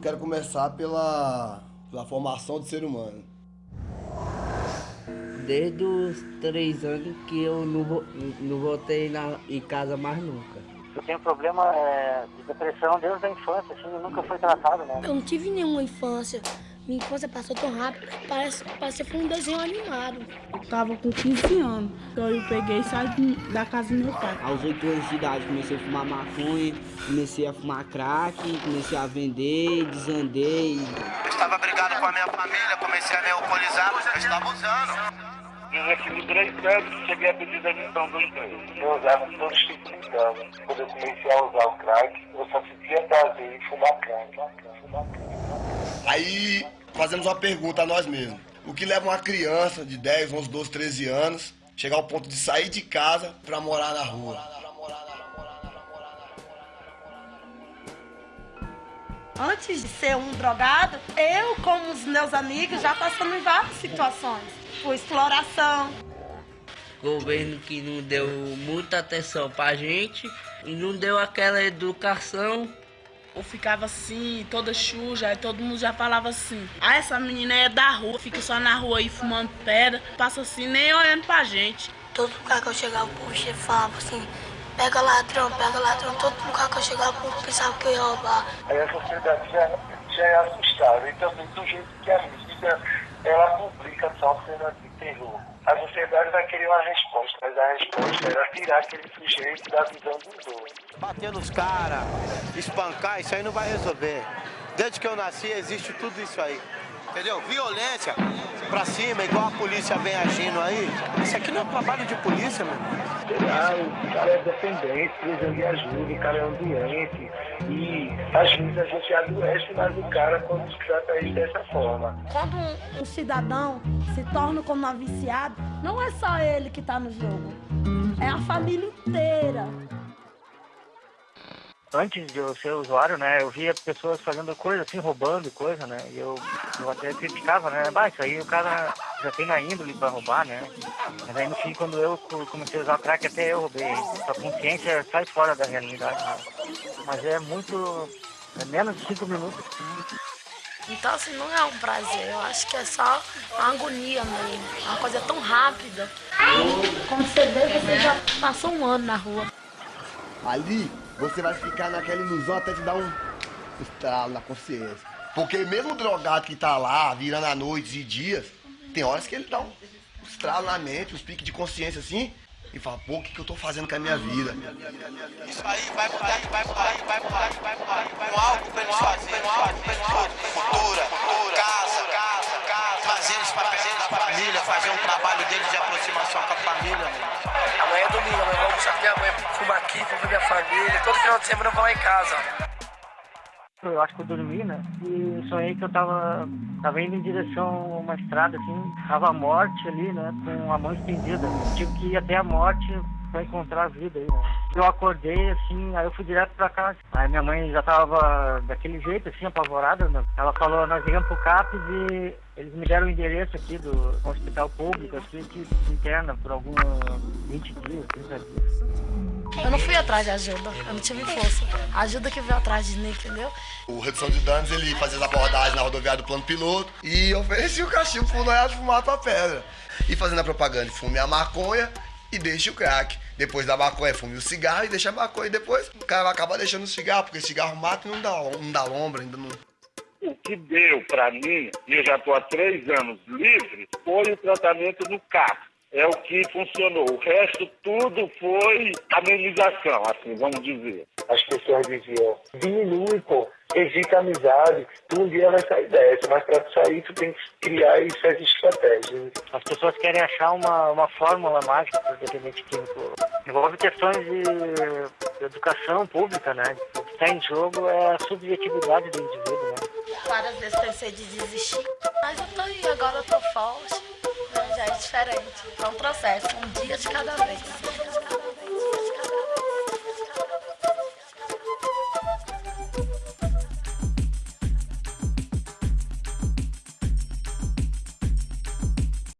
eu quero começar pela, pela formação do ser humano. Desde os três anos que eu não, não voltei na, em casa mais nunca. Eu tenho problema é, de depressão desde a infância, assim, nunca foi tratado, né? Eu não tive nenhuma infância. Minha infância passou tão rápido, parece, parece que foi um desenho animado. Eu tava com 15 anos, então eu peguei e saí da casa do meu pai. Aos oito anos de idade comecei a fumar maconha, comecei a fumar crack, comecei a vender, desandei. Estava brigado com a minha família, comecei a me alcoolizar, porque eu estava usando. Eu recebi três anos, cheguei a pedir demissão do emprego. Eu usava todo tipo de droga. Quando eu comecei a usar o crack, eu só sentia prazer em fumar crack. Fumar crack. Aí fazemos uma pergunta a nós mesmos. O que leva uma criança de 10, 11, 12, 13 anos chegar ao ponto de sair de casa pra morar na rua? Antes de ser um drogado, eu, como os meus amigos, já passamos em várias situações. Por exploração. Governo que não deu muita atenção pra gente e não deu aquela educação. Eu ficava assim, toda suja, aí todo mundo já falava assim. Ah, essa menina é da rua, fica só na rua aí fumando pedra, passa assim, nem olhando pra gente. Todo lugar que eu chegava, o chefe falava assim, pega ladrão, pega ladrão. Todo lugar que eu chegava, o povo pensava que eu ia roubar. Aí a sociedade já, já é assustada. E também do jeito que a mídia, ela publica só cena de terror. A sociedade vai querer uma resposta, mas a resposta era tirar aquele sujeito da visão dos outros. Bater nos caras, espancar, isso aí não vai resolver. Desde que eu nasci existe tudo isso aí. Entendeu? Violência pra cima, igual a polícia vem agindo aí. Isso aqui não é trabalho de polícia, meu. O cara é dependente, precisa de ajuda, o cara é ambiente. E às vezes a gente adoece mais o cara quando se trata ele dessa forma. Quando um, um cidadão se torna como um viciado, não é só ele que está no jogo. É a família inteira. Antes de eu ser usuário, né, eu via pessoas fazendo coisa assim, roubando coisa, né, e eu, eu até criticava, né, bah, isso aí o cara já tem na índole pra roubar, né, mas aí no fim, quando eu co- comecei a usar o crack, até eu roubei, a consciência sai fora da realidade, né? mas é muito, é menos de cinco minutos, Então, assim, não é um prazer. Eu acho que é só uma agonia mesmo. Uma coisa tão rápida. Quando você vê, você já passou um ano na rua. Ali você vai ficar naquela ilusão até te dar um estralo na consciência. Porque mesmo o drogado que tá lá, virando a noites e dias, tem horas que ele dá um estralo na mente, uns piques de consciência assim, e fala, pô, o que, que eu tô fazendo com a minha vida? Isso aí vai mudar, vai mudar, vai mudar, vai mudar. Com algo pra eles fazerem, com algo pra eles fazerem. Cultura, casa, casa, casa. Fazer eles pra perto da família, fazer um trabalho deles de aproximação com a família. Amanhã é domingo, amanhã eu vou almoçar com minha mãe, fumar aqui, vou ver minha família. Todo final de semana eu vou lá em casa. Eu acho que eu dormi, né? E sonhei que eu tava, tava indo em direção a uma estrada, assim, tava a morte ali, né? Com a mão estendida. Tive que ir até a morte pra encontrar a vida aí, né? Eu acordei, assim, aí eu fui direto pra casa. Aí minha mãe já tava daquele jeito, assim, apavorada, né? Ela falou, nós ligamos pro CAPES e eles me deram o endereço aqui do hospital público, aqui, que interna por alguns 20 dias, 30 dias. Eu não fui atrás de ajuda. Eu não tive força. A ajuda que veio atrás de mim, entendeu? O redução de danos, ele fazia as abordagens na rodoviária do plano piloto e oferecia o cachimbo pro Noel de fumar a tua pedra. E fazendo a propaganda, fume a maconha e deixe o crack. Depois da maconha, fume o cigarro e deixa a maconha. E depois o cara vai acabar deixando o cigarro, porque cigarro mata e não dá, não dá lombra, ainda não... O que deu para mim, e eu já estou há três anos livre, foi o tratamento no CAP. É o que funcionou. O resto tudo foi amenização, assim, vamos dizer. As pessoas diziam, diminui, pô, evita a amizade, tu um dia vai sair dessa, mas pra tu sair tu tem que criar essas estratégias. As pessoas querem achar uma, uma fórmula mágica para o dependente químico. Envolve questões de educação pública, né? O que está em jogo é a subjetividade do indivíduo, né? Várias vezes pensei de desistir. Mas eu tô aí, agora eu tô forte. É diferente. É um processo, um dia de cada vez.